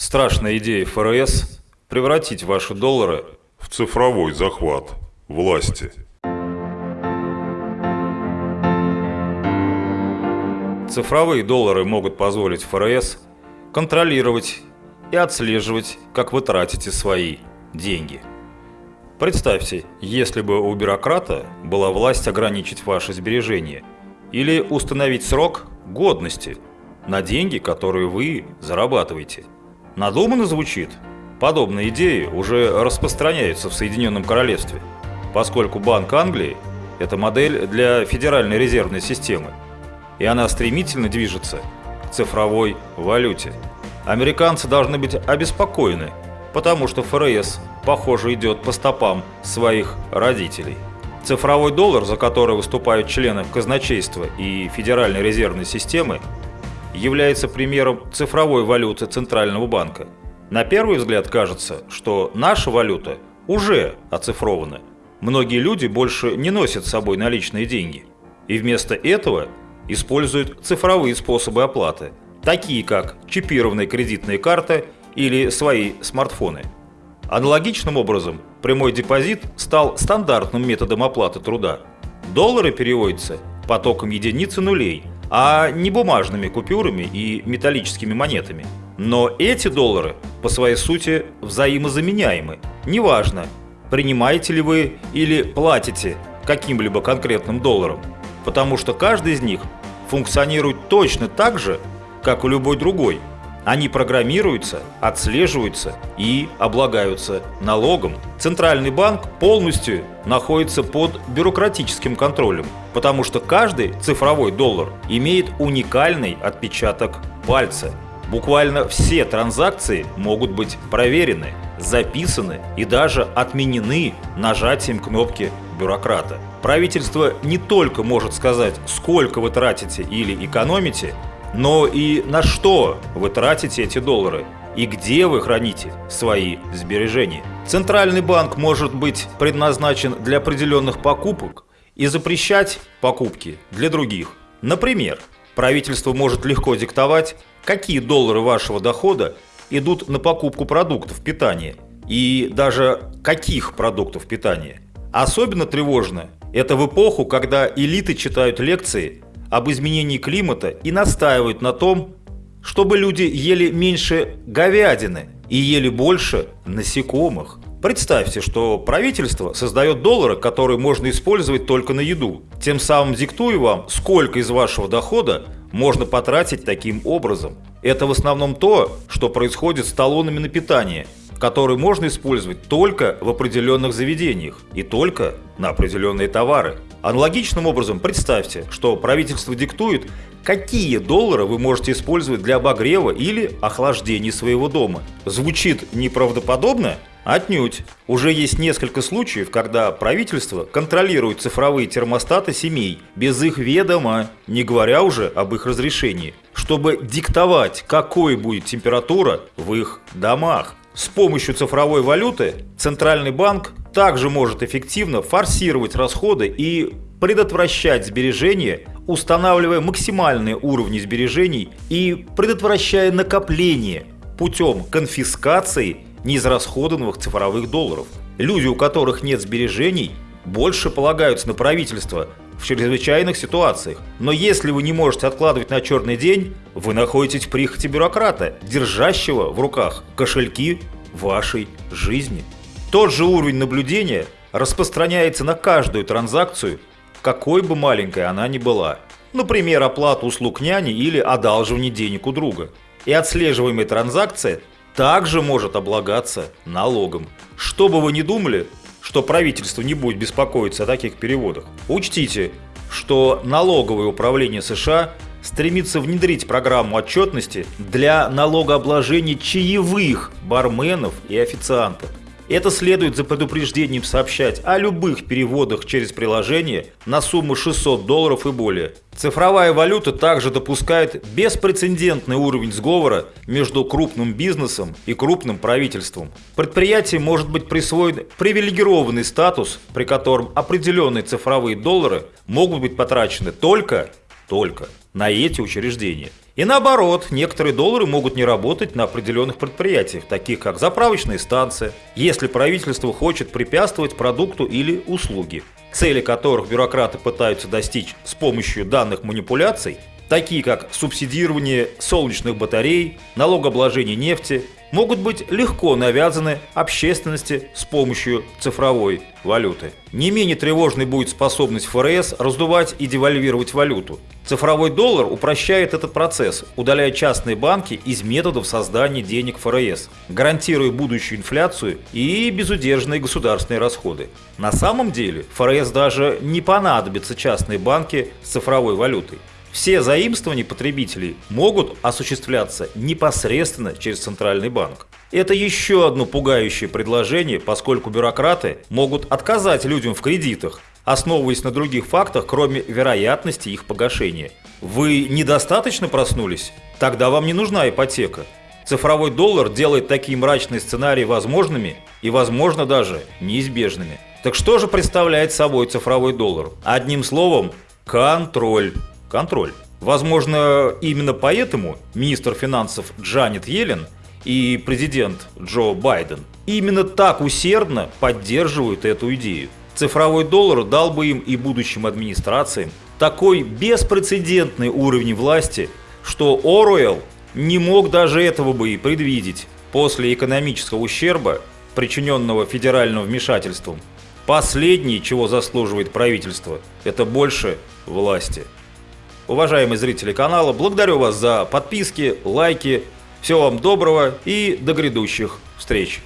Страшная идея ФРС – превратить ваши доллары в цифровой захват власти. Цифровые доллары могут позволить ФРС контролировать и отслеживать, как вы тратите свои деньги. Представьте, если бы у бюрократа была власть ограничить ваши сбережения или установить срок годности на деньги, которые вы зарабатываете – Надуманно звучит. Подобные идеи уже распространяются в Соединенном Королевстве, поскольку Банк Англии – это модель для Федеральной резервной системы, и она стремительно движется к цифровой валюте. Американцы должны быть обеспокоены, потому что ФРС, похоже, идет по стопам своих родителей. Цифровой доллар, за который выступают члены казначейства и Федеральной резервной системы, является примером цифровой валюты Центрального банка. На первый взгляд кажется, что наша валюта уже оцифрована. Многие люди больше не носят с собой наличные деньги. И вместо этого используют цифровые способы оплаты, такие как чипированные кредитные карты или свои смартфоны. Аналогичным образом прямой депозит стал стандартным методом оплаты труда. Доллары переводятся потоком единиц и нулей – а не бумажными купюрами и металлическими монетами. Но эти доллары по своей сути взаимозаменяемы. Неважно, принимаете ли вы или платите каким-либо конкретным долларом, потому что каждый из них функционирует точно так же, как и любой другой – они программируются, отслеживаются и облагаются налогом. Центральный банк полностью находится под бюрократическим контролем, потому что каждый цифровой доллар имеет уникальный отпечаток пальца. Буквально все транзакции могут быть проверены, записаны и даже отменены нажатием кнопки бюрократа. Правительство не только может сказать, сколько вы тратите или экономите, но и на что вы тратите эти доллары и где вы храните свои сбережения. Центральный банк может быть предназначен для определенных покупок и запрещать покупки для других. Например, правительство может легко диктовать, какие доллары вашего дохода идут на покупку продуктов питания и даже каких продуктов питания. Особенно тревожно это в эпоху, когда элиты читают лекции об изменении климата и настаивают на том, чтобы люди ели меньше говядины и ели больше насекомых. Представьте, что правительство создает доллары, которые можно использовать только на еду, тем самым диктуя вам, сколько из вашего дохода можно потратить таким образом. Это в основном то, что происходит с талонами на питание, которые можно использовать только в определенных заведениях и только на определенные товары. Аналогичным образом представьте, что правительство диктует, какие доллары вы можете использовать для обогрева или охлаждения своего дома. Звучит неправдоподобно? Отнюдь. Уже есть несколько случаев, когда правительство контролирует цифровые термостаты семей без их ведома, не говоря уже об их разрешении, чтобы диктовать, какой будет температура в их домах. С помощью цифровой валюты Центральный банк также может эффективно форсировать расходы и предотвращать сбережения, устанавливая максимальные уровни сбережений и предотвращая накопление путем конфискации неизрасходованных цифровых долларов. Люди, у которых нет сбережений, больше полагаются на правительство в чрезвычайных ситуациях. Но если вы не можете откладывать на черный день, вы находитесь в прихоти бюрократа, держащего в руках кошельки вашей жизни. Тот же уровень наблюдения распространяется на каждую транзакцию, какой бы маленькой она ни была. Например, оплату услуг няни или одалживание денег у друга. И отслеживаемая транзакция также может облагаться налогом. Что бы вы ни думали, что правительство не будет беспокоиться о таких переводах. Учтите, что налоговое управление США стремится внедрить программу отчетности для налогообложения чаевых барменов и официантов. Это следует за предупреждением сообщать о любых переводах через приложение на сумму 600 долларов и более. Цифровая валюта также допускает беспрецедентный уровень сговора между крупным бизнесом и крупным правительством. Предприятию может быть присвоен привилегированный статус, при котором определенные цифровые доллары могут быть потрачены только, только на эти учреждения. И наоборот, некоторые доллары могут не работать на определенных предприятиях, таких как заправочные станции, если правительство хочет препятствовать продукту или услуге, цели которых бюрократы пытаются достичь с помощью данных манипуляций, такие как субсидирование солнечных батарей, налогообложение нефти, могут быть легко навязаны общественности с помощью цифровой валюты. Не менее тревожной будет способность ФРС раздувать и девальвировать валюту. Цифровой доллар упрощает этот процесс, удаляя частные банки из методов создания денег ФРС, гарантируя будущую инфляцию и безудержные государственные расходы. На самом деле ФРС даже не понадобятся частные банки с цифровой валютой. Все заимствования потребителей могут осуществляться непосредственно через Центральный банк. Это еще одно пугающее предложение, поскольку бюрократы могут отказать людям в кредитах, основываясь на других фактах, кроме вероятности их погашения. Вы недостаточно проснулись? Тогда вам не нужна ипотека. Цифровой доллар делает такие мрачные сценарии возможными и, возможно, даже неизбежными. Так что же представляет собой цифровой доллар? Одним словом, контроль контроль. Возможно, именно поэтому министр финансов Джанет Йеллен и президент Джо Байден именно так усердно поддерживают эту идею. Цифровой доллар дал бы им и будущим администрациям такой беспрецедентный уровень власти, что Оруэлл не мог даже этого бы и предвидеть. После экономического ущерба, причиненного федеральным вмешательством, последнее, чего заслуживает правительство, это больше власти. Уважаемые зрители канала, благодарю вас за подписки, лайки. Всего вам доброго и до грядущих встреч.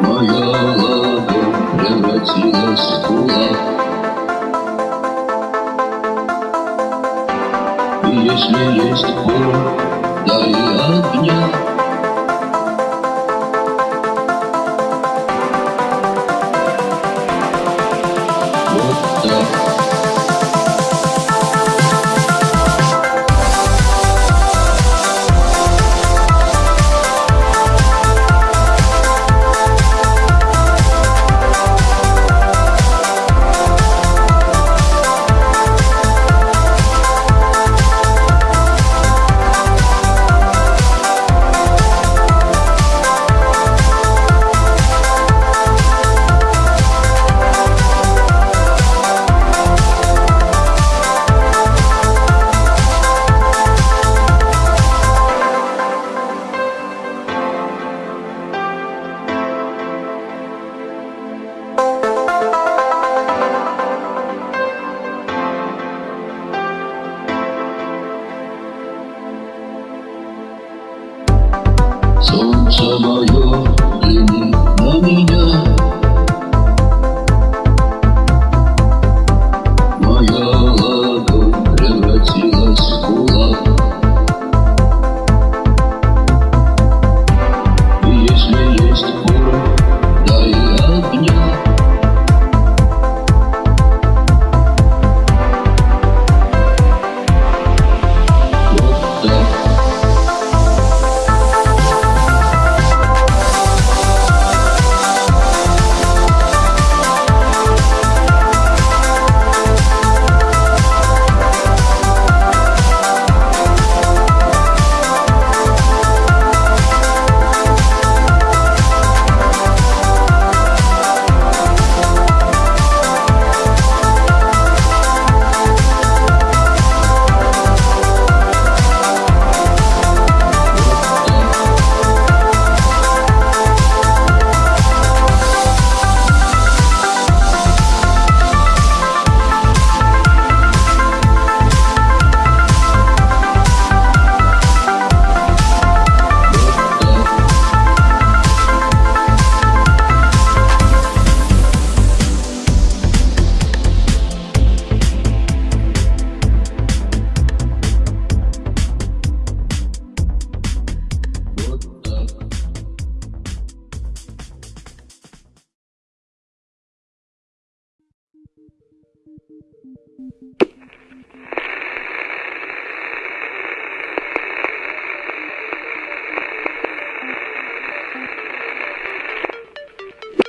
Моя ладонь превратилась в кулак. Если есть боль, дай огня.